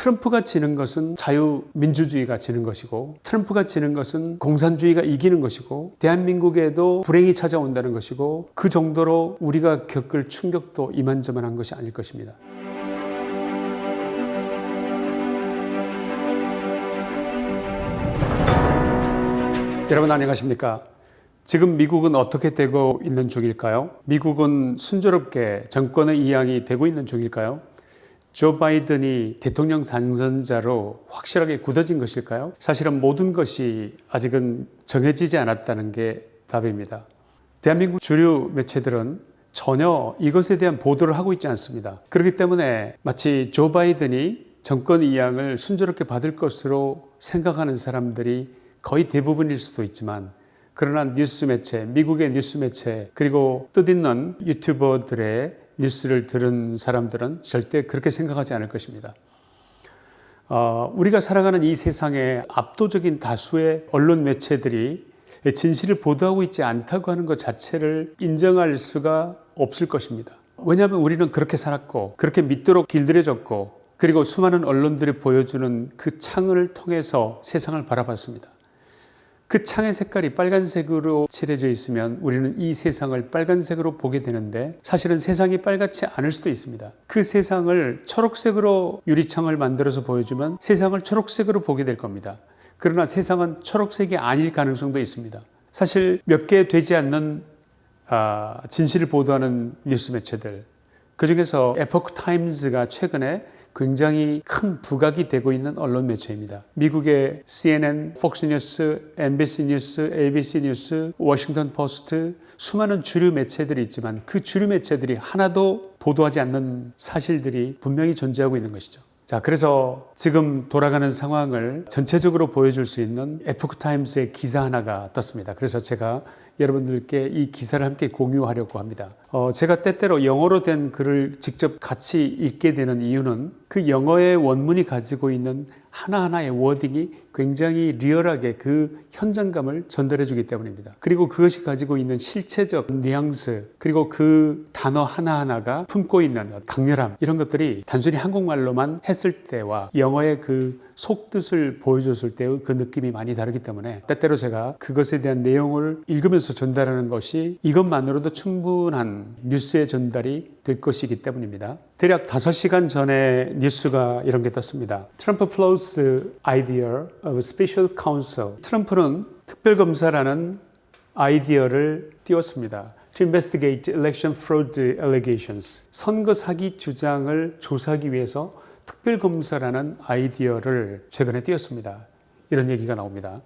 트럼프가 지는 것은 자유민주주의가 지는 것이고 트럼프가 지는 것은 공산주의가 이기는 것이고 대한민국에도 불행이 찾아온다는 것이고 그 정도로 우리가 겪을 충격도 이만저만한 것이 아닐 것입니다. 여러분 안녕하십니까? 지금 미국은 어떻게 되고 있는 중일까요? 미국은 순조롭게 정권의 이양이 되고 있는 중일까요? 조 바이든이 대통령 당선자로 확실하게 굳어진 것일까요? 사실은 모든 것이 아직은 정해지지 않았다는 게 답입니다. 대한민국 주류 매체들은 전혀 이것에 대한 보도를 하고 있지 않습니다. 그렇기 때문에 마치 조 바이든이 정권 이양을 순조롭게 받을 것으로 생각하는 사람들이 거의 대부분일 수도 있지만 그러나 뉴스 매체, 미국의 뉴스 매체 그리고 뜻있는 유튜버들의 뉴스를 들은 사람들은 절대 그렇게 생각하지 않을 것입니다. 어, 우리가 살아가는 이 세상에 압도적인 다수의 언론 매체들이 진실을 보도하고 있지 않다고 하는 것 자체를 인정할 수가 없을 것입니다. 왜냐하면 우리는 그렇게 살았고 그렇게 믿도록 길들여졌고 그리고 수많은 언론들이 보여주는 그 창을 통해서 세상을 바라봤습니다. 그 창의 색깔이 빨간색으로 칠해져 있으면 우리는 이 세상을 빨간색으로 보게 되는데 사실은 세상이 빨갛지 않을 수도 있습니다. 그 세상을 초록색으로 유리창을 만들어서 보여주면 세상을 초록색으로 보게 될 겁니다. 그러나 세상은 초록색이 아닐 가능성도 있습니다. 사실 몇 개 되지 않는 아, 진실을 보도하는 뉴스 매체들 그 중에서 에포크 타임즈가 최근에 굉장히 큰 부각이 되고 있는 언론 매체입니다. 미국의 CNN, 폭스 뉴스, NBC 뉴스, ABC 뉴스, 워싱턴 포스트 수많은 주류 매체들이 있지만 그 주류 매체들이 하나도 보도하지 않는 사실들이 분명히 존재하고 있는 것이죠. 자, 그래서 지금 돌아가는 상황을 전체적으로 보여줄 수 있는 에포크타임스의 기사 하나가 떴습니다. 그래서 제가 여러분들께 이 기사를 함께 공유하려고 합니다. 어, 제가 때때로 영어로 된 글을 직접 같이 읽게 되는 이유는 그 영어의 원문이 가지고 있는 하나하나의 wording이 굉장히 리얼하게 그 현장감을 전달해 주기 때문입니다. 그리고 그것이 가지고 있는 실체적 뉘앙스 그리고 그 단어 하나하나가 품고 있는 강렬함 이런 것들이 단순히 한국말로만 했을 때와 영어의 그 속뜻을 보여줬을 때의 그 느낌이 많이 다르기 때문에 때때로 제가 그것에 대한 내용을 읽으면서 전달하는 것이 이것만으로도 충분한 뉴스의 전달이 될 것이기 때문입니다. 대략 5시간 전에 뉴스가 이런 게 떴습니다. Trump floats idea of special counsel. 트럼프는 특별검사라는 아이디어를 띄웠습니다. To investigate election fraud allegations. 선거 사기 주장을 조사하기 위해서 특별검사라는 아이디어를 최근에 띄웠습니다. 이런 얘기가 나옵니다.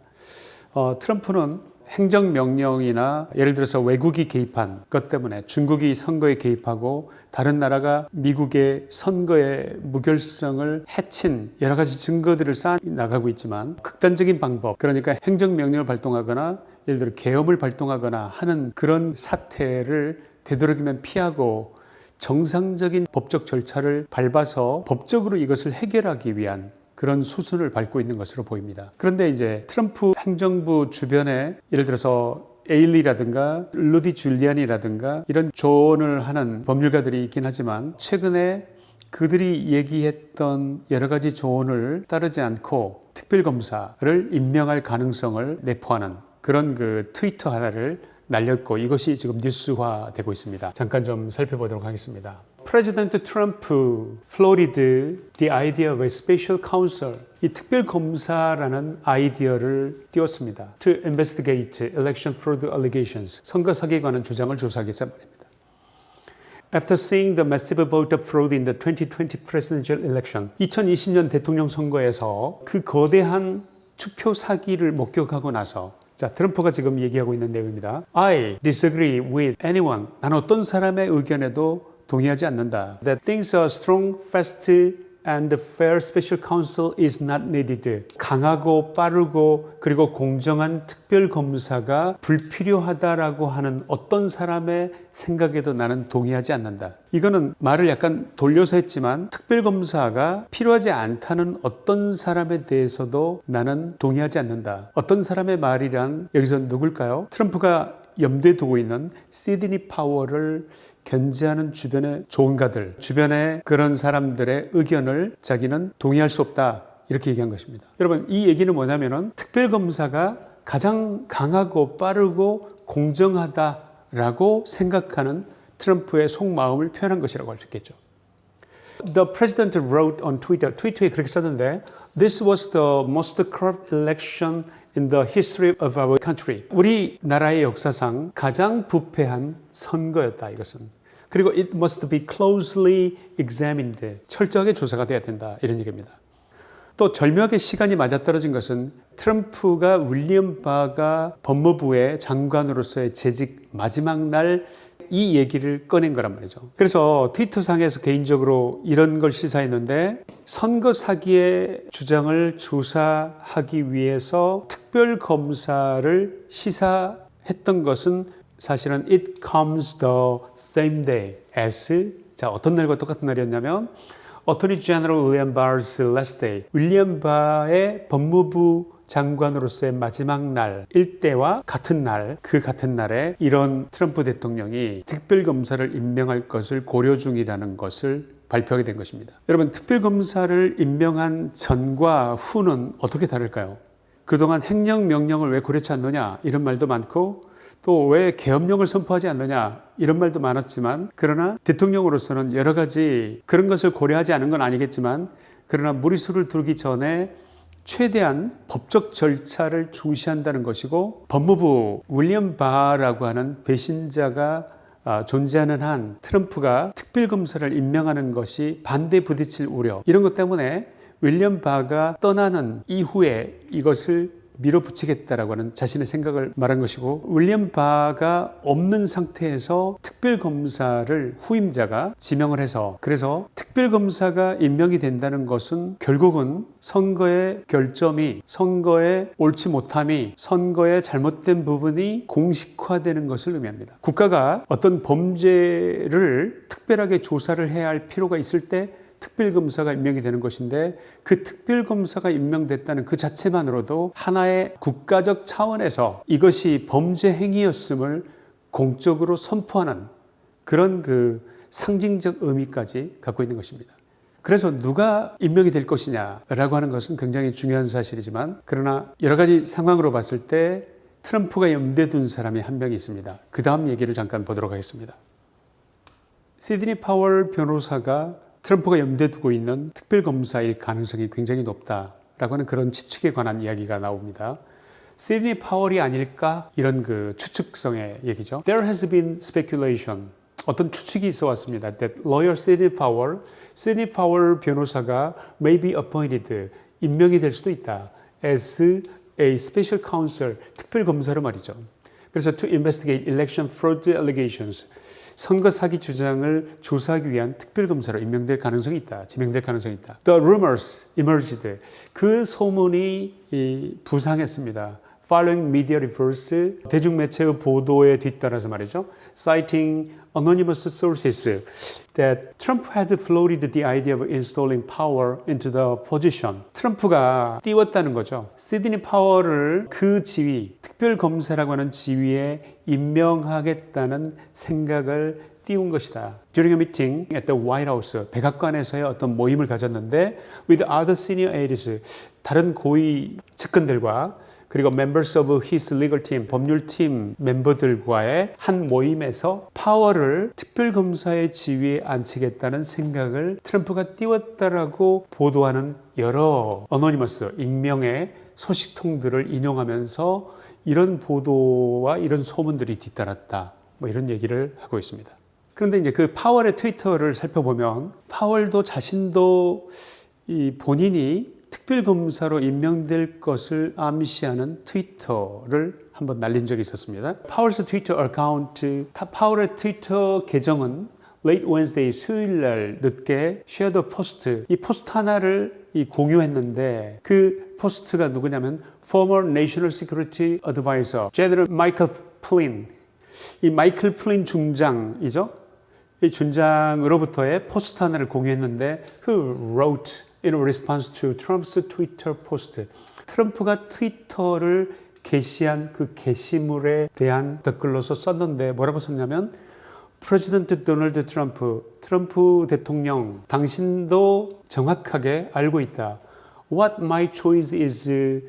어, 트럼프는 행정명령이나 예를 들어서 외국이 개입한 것 때문에 중국이 선거에 개입하고 다른 나라가 미국의 선거의 무결성을 해친 여러 가지 증거들을 쌓아 나가고 있지만 극단적인 방법 그러니까 행정명령을 발동하거나 예를 들어 계엄을 발동하거나 하는 그런 사태를 되도록이면 피하고 정상적인 법적 절차를 밟아서 법적으로 이것을 해결하기 위한 그런 수순을 밟고 있는 것으로 보입니다. 그런데 이제 트럼프 행정부 주변에 예를 들어서 에일리라든가 루디 줄리안이라든가 이런 조언을 하는 법률가들이 있긴 하지만 최근에 그들이 얘기했던 여러 가지 조언을 따르지 않고 특별검사를 임명할 가능성을 내포하는 그런 그 트위터 하나를 날렸고 이것이 지금 뉴스화되고 있습니다. 잠깐 좀 살펴보도록 하겠습니다. President Trump floated the idea of a special counsel 이 특별 검사라는 아이디어를 띄웠습니다. To investigate election fraud allegations 선거 사기에 관한 주장을 조사하기 위해서 말입니다. After seeing the massive vote fraud in the 2020 presidential election 2020년 대통령 선거에서 그 거대한 투표 사기를 목격하고 나서 자, 트럼프가 지금 얘기하고 있는 내용입니다. I disagree with anyone. 난 어떤 사람의 의견에도 동의하지 않는다. That thinks a strong, fast and fair special counsel is not needed. 강하고 빠르고 그리고 공정한 특별 검사가 불필요하다라고 하는 어떤 사람의 생각에도 나는 동의하지 않는다. 이거는 말을 약간 돌려서 했지만 특별 검사가 필요하지 않다는 어떤 사람에 대해서도 나는 동의하지 않는다. 어떤 사람의 말이란 여기서 누굴까요? 트럼프가 염두에 두고 있는 시드니 파워를 견제하는 주변의 조언가들, 주변의 그런 사람들의 의견을 자기는 동의할 수 없다. 이렇게 얘기한 것입니다. 여러분, 이 얘기는 뭐냐면은 특별검사가 가장 강하고 빠르고 공정하다라고 생각하는 트럼프의 속마음을 표현한 것이라고 할 수 있겠죠. The president wrote on Twitter, 트위터에 그렇게 썼는데 This was the most corrupt election in the history of our country. 우리 나라의 역사상 가장 부패한 선거였다 이것은. 그리고 it must be closely examined. 철저하게 조사가 돼야 된다 이런 얘기입니다. 또 절묘하게 시간이 맞아떨어진 것은 트럼프가 윌리엄 바가 법무부의 장관으로서의 재직 마지막 날 이 얘기를 꺼낸 거란 말이죠. 그래서 트위터상에서 개인적으로 이런 걸 시사했는데 선거 사기의 주장을 조사하기 위해서 특별 검사를 시사했던 것은 사실은 it comes the same day as 자 어떤 날과 똑같은 날이었냐면 어토니 제너럴 윌리엄 바스 last day 윌리엄 바의 법무부 장관으로서의 마지막 날 일대와 같은 날 그 같은 날에 이런 트럼프 대통령이 특별검사를 임명할 것을 고려 중이라는 것을 발표하게 된 것입니다. 여러분 특별검사를 임명한 전과 후는 어떻게 다를까요? 그동안 행령명령을 왜 고려치 않느냐 이런 말도 많고 또 왜 계엄령을 선포하지 않느냐 이런 말도 많았지만 그러나 대통령으로서는 여러 가지 그런 것을 고려하지 않은 건 아니겠지만 그러나 무리수를 두기 전에 최대한 법적 절차를 중시한다는 것이고 법무부 윌리엄 바라고 하는 배신자가 아, 존재하는 한 트럼프가 특별검사를 임명하는 것이 반대 부딪힐 우려. 이런 것 때문에 윌리엄 바가 떠나는 이후에 이것을 밀어붙이겠다라고 하는 자신의 생각을 말한 것이고 윌리엄 바가 없는 상태에서 특별검사를 후임자가 지명을 해서 그래서 특별검사가 임명이 된다는 것은 결국은 선거의 결점이 선거의 옳지 못함이 선거의 잘못된 부분이 공식화되는 것을 의미합니다. 국가가 어떤 범죄를 특별하게 조사를 해야 할 필요가 있을 때 특별검사가 임명이 되는 것인데 그 특별검사가 임명됐다는 그 자체만으로도 하나의 국가적 차원에서 이것이 범죄 행위였음을 공적으로 선포하는 그런 그 상징적 의미까지 갖고 있는 것입니다. 그래서 누가 임명이 될 것이냐라고 하는 것은 굉장히 중요한 사실이지만 그러나 여러 가지 상황으로 봤을 때 트럼프가 염두에 둔 사람이 한 명이 있습니다. 그 다음 얘기를 잠깐 보도록 하겠습니다. 시드니 파월 변호사가 트럼프가 염두에 두고 있는 특별검사일 가능성이 굉장히 높다라고 하는 그런 추측에 관한 이야기가 나옵니다. 시드니 파월이 아닐까 이런 그 추측성의 얘기죠. There has been speculation. 어떤 추측이 있어 왔습니다. That lawyer Sidney Powell, Sidney Powell 변호사가 may be appointed, 임명이 될 수도 있다. As a special counsel, 특별 검사로 말이죠. 그래서 to investigate election fraud allegations, 선거 사기 주장을 조사하기 위한 특별검사로 임명될 가능성이 있다. 지명될 가능성이 있다. The rumors emerged. 그 소문이 부상했습니다. Following media reports, 대중매체의 보도에 뒤따라서 말이죠. Citing anonymous sources that Trump had floated the idea of installing power into the position. 트럼프가 띄웠다는 거죠. 시드니 파워를 그 지위, 특별검사라고 하는 지위에 임명하겠다는 생각을 띄운 것이다. During a meeting at the White House, 백악관에서의 어떤 모임을 가졌는데 with other senior aides, 다른 고위 측근들과 그리고 members of his legal team, 법률팀 멤버들과의 한 모임에서 파워를 특별검사의 지위에 앉히겠다는 생각을 트럼프가 띄웠다라고 보도하는 여러 어노니머스, 익명의 소식통들을 인용하면서 이런 보도와 이런 소문들이 뒤따랐다. 뭐 이런 얘기를 하고 있습니다. 그런데 이제 그 파월의 트위터를 살펴보면 파월도 자신도 이 본인이 특별검사로 임명될 것을 암시하는 트위터를 한번 날린 적이 있었습니다. Powell's Twitter account, 파월의 트위터 계정은 late Wednesday 수요일 날 늦게 shared a post 이 post 하나를 이 공유했는데 그 post가 누구냐면 former national security advisor General Michael 플린 이 마이클 플린 중장이죠. 이 중장으로부터의 post 하나를 공유했는데 who wrote in response to Trump's Twitter post. 트럼프가 트위터를 게시한 그 게시물에 대한 댓글로서 썼는데 뭐라고 썼냐면 President Donald Trump, 트럼프 대통령, 당신도 정확하게 알고 있다. What my choice is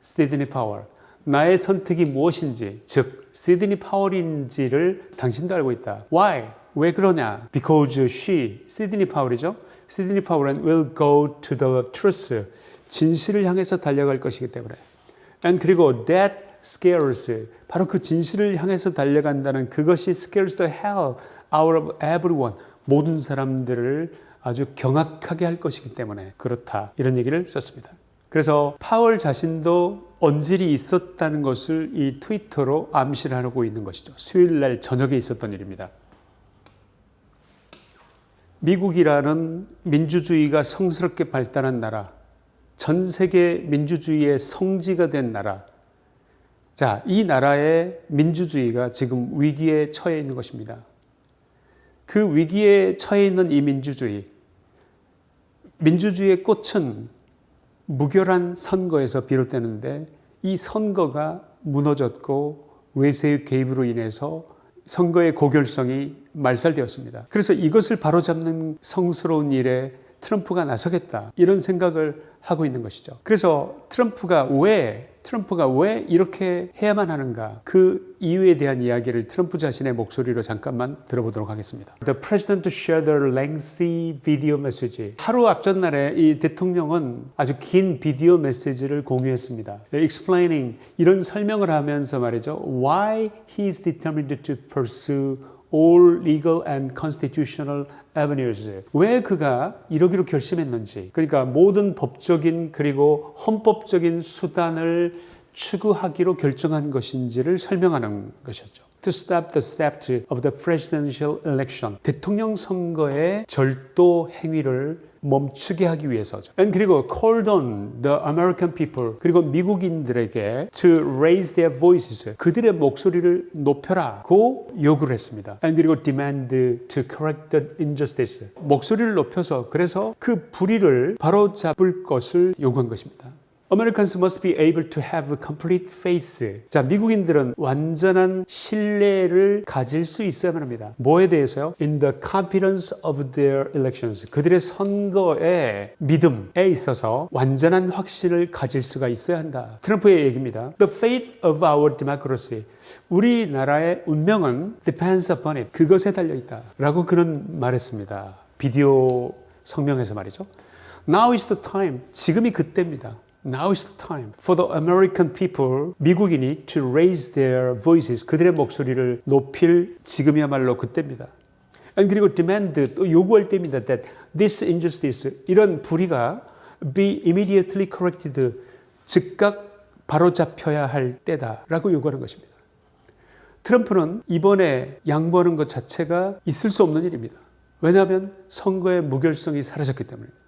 시드니 파월. 나의 선택이 무엇인지, 즉 시드니 파월인지를 당신도 알고 있다. Why? 왜 그러냐? Because she, 시드니 파월이죠. 시드니 파월은 will go to the truth. 진실을 향해서 달려갈 것이기 때문에. And 그리고 that scares. 바로 그 진실을 향해서 달려간다는 그것이 scares the hell out of everyone. 모든 사람들을 아주 경악하게 할 것이기 때문에 그렇다. 이런 얘기를 썼습니다. 그래서 파월 자신도 언질이 있었다는 것을 이 트위터로 암시를 하고 있는 것이죠. 수요일 날 저녁에 있었던 일입니다. 미국이라는 민주주의가 성스럽게 발달한 나라, 전 세계 민주주의의 성지가 된 나라. 자, 이 나라의 민주주의가 지금 위기에 처해 있는 것입니다. 그 위기에 처해 있는 이 민주주의, 민주주의의 꽃은 무결한 선거에서 비롯되는데 이 선거가 무너졌고 외세의 개입으로 인해서 선거의 고결성이 말살되었습니다. 그래서 이것을 바로잡는 성스러운 일에 트럼프가 나서겠다 이런 생각을 하고 있는 것이죠. 그래서 트럼프가 왜 트럼프가 왜 이렇게 해야만 하는가 그 이유에 대한 이야기를 트럼프 자신의 목소리로 잠깐만 들어보도록 하겠습니다. The president shared a lengthy video message. 하루 앞전 날에 이 대통령은 아주 긴 비디오 메시지를 공유했습니다. Explaining 이런 설명을 하면서 말이죠. Why he is determined to pursue all legal and constitutional avenues. 왜 그가 이러기로 결심했는지. 그러니까 모든 법적인 그리고 헌법적인 수단을 추구하기로 결정한 것인지를 설명하는 것이었죠. To stop the theft of the presidential election. 대통령 선거의 절도 행위를 멈추게 하기 위해서죠. And 그리고 called on the American people 그리고 미국인들에게 to raise their voices 그들의 목소리를 높여라고 요구를 했습니다. And 그리고 demand to correct the injustice 목소리를 높여서 그래서 그 불의를 바로 잡을 것을 요구한 것입니다. Americans must be able to have complete faith. 자, 미국인들은 완전한 신뢰를 가질 수 있어야만 합니다. 뭐에 대해서요? In the competence of their elections. 그들의 선거의 믿음에 있어서 완전한 확신을 가질 수가 있어야 한다. 트럼프의 얘기입니다. The fate of our democracy. 우리나라의 운명은 depends upon it. 그것에 달려 있다. 라고 그는 말했습니다. 비디오 성명에서 말이죠. Now is the time. 지금이 그때입니다. Now is the time for the American people, 미국인이 to raise their voices, 그들의 목소리를 높일 지금이야말로 그때입니다. 그리고 demand, 또 요구할 때입니다. That this injustice, 이런 불의가 be immediately corrected, 즉각 바로잡혀야 할 때다라고 요구하는 것입니다. 트럼프는 이번에 양보하는 것 자체가 있을 수 없는 일입니다. 왜냐하면 선거의 무결성이 사라졌기 때문입니다.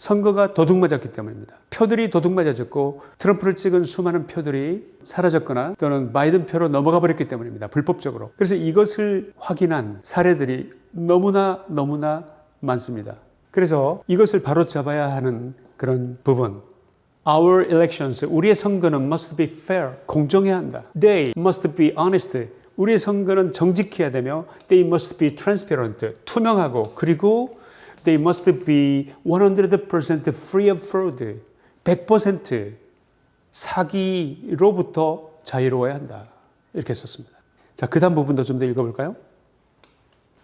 선거가 도둑맞았기 때문입니다. 표들이 도둑맞아졌고 트럼프를 찍은 수많은 표들이 사라졌거나 또는 바이든 표로 넘어가 버렸기 때문입니다. 불법적으로. 그래서 이것을 확인한 사례들이 너무나 너무나 많습니다. 그래서 이것을 바로 잡아야 하는 그런 부분. Our elections, 우리의 선거는 must be fair, 공정해야 한다. They must be honest, 우리의 선거는 정직해야 되며 they must be transparent, 투명하고 그리고 they must be 100% free of fraud. 100% 사기로부터 자유로워야 한다. 이렇게 썼습니다. 자, 그 다음 부분도 좀 더 읽어볼까요?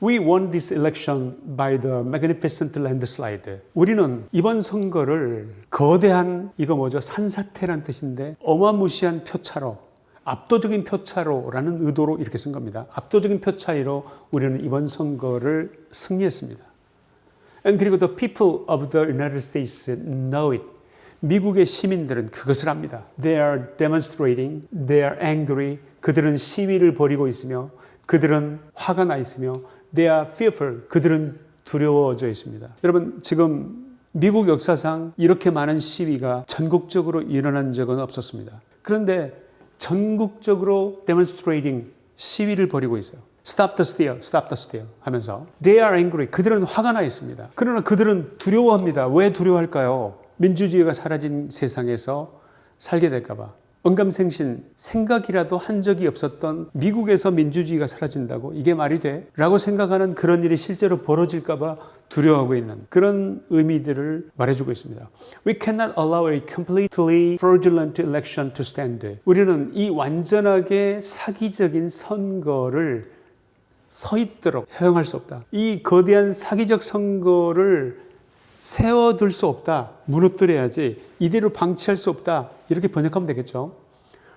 We won this election by the magnificent landslide. 우리는 이번 선거를 거대한 이거 뭐죠? 산사태란 뜻인데 어마무시한 표차로 압도적인 표차로라는 의도로 이렇게 쓴 겁니다. 압도적인 표차이로 우리는 이번 선거를 승리했습니다. 그리고 the people of the United States know it. 미국의 시민들은 그것을 압니다. They are demonstrating, they are angry. 그들은 시위를 벌이고 있으며 그들은 화가 나 있으며 they are fearful. 그들은 두려워져 있습니다. 여러분 지금 미국 역사상 이렇게 많은 시위가 전국적으로 일어난 적은 없었습니다. 그런데 전국적으로 demonstrating 시위를 벌이고 있어요. Stop the steal, stop the steal 하면서 They are angry. 그들은 화가 나 있습니다. 그러나 그들은 두려워합니다. 왜 두려워할까요? 민주주의가 사라진 세상에서 살게 될까 봐. 언감생신 생각이라도 한 적이 없었던 미국에서 민주주의가 사라진다고 이게 말이 돼? 라고 생각하는 그런 일이 실제로 벌어질까 봐 두려워하고 있는 그런 의미들을 말해주고 있습니다. We cannot allow a completely fraudulent election to stand. 우리는 이 완전하게 사기적인 선거를 서 있도록 허용할 수 없다. 이 거대한 사기적 선거를 세워둘 수 없다. 무너뜨려야지. 이대로 방치할 수 없다. 이렇게 번역하면 되겠죠.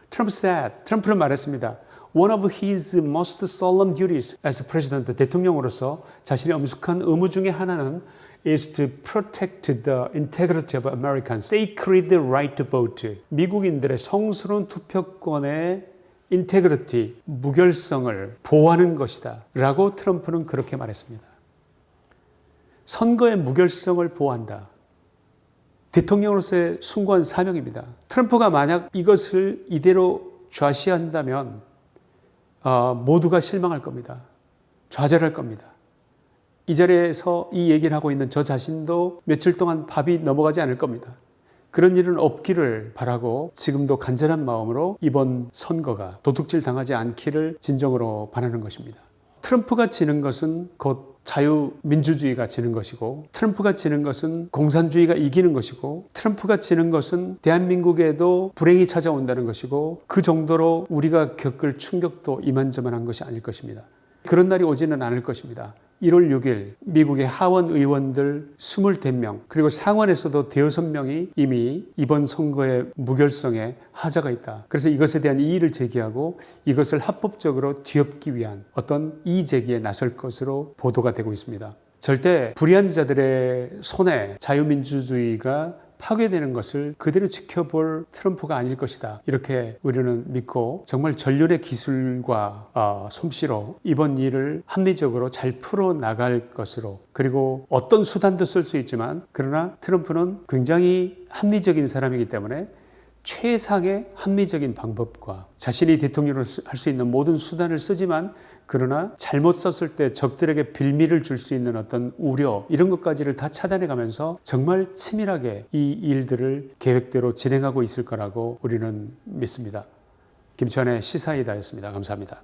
트럼프 said, 트럼프는 말했습니다. One of his most solemn duties as president, 대통령으로서 자신의 엄숙한 의무 중에 하나는 is to protect the integrity of Americans' sacred right to vote. 미국인들의 성스러운 투표권의 integrity, 무결성을 보호하는 것이다. 라고 트럼프는 그렇게 말했습니다. 선거의 무결성을 보호한다. 대통령으로서의 숭고한 사명입니다. 트럼프가 만약 이것을 이대로 좌시한다면 어, 모두가 실망할 겁니다. 좌절할 겁니다. 이 자리에서 이 얘기를 하고 있는 저 자신도 며칠 동안 밥이 넘어가지 않을 겁니다. 그런 일은 없기를 바라고 지금도 간절한 마음으로 이번 선거가 도둑질 당하지 않기를 진정으로 바라는 것입니다. 트럼프가 지는 것은 곧 자유민주주의가 지는 것이고 트럼프가 지는 것은 공산주의가 이기는 것이고 트럼프가 지는 것은 대한민국에도 불행이 찾아온다는 것이고 그 정도로 우리가 겪을 충격도 이만저만한 것이 아닐 것입니다. 그런 날이 오지는 않을 것입니다. 1월 6일 미국의 하원 의원들 25명 그리고 상원에서도 대여섯 명이 이미 이번 선거의 무결성에 하자가 있다. 그래서 이것에 대한 이의를 제기하고 이것을 합법적으로 뒤엎기 위한 어떤 이의 제기에 나설 것으로 보도가 되고 있습니다. 절대 불의한 자들의 손에 자유민주주의가 파괴되는 것을 그대로 지켜볼 트럼프가 아닐 것이다. 이렇게 우리는 믿고 정말 전륜의 기술과 어, 솜씨로 이번 일을 합리적으로 잘 풀어 나갈 것으로 그리고 어떤 수단도 쓸 수 있지만 그러나 트럼프는 굉장히 합리적인 사람이기 때문에 최상의 합리적인 방법과 자신이 대통령을 할 수 있는 모든 수단을 쓰지만 그러나 잘못 썼을 때 적들에게 빌미를 줄 수 있는 어떤 우려 이런 것까지를 다 차단해 가면서 정말 치밀하게 이 일들을 계획대로 진행하고 있을 거라고 우리는 믿습니다. 김천의 시사이다였습니다. 감사합니다.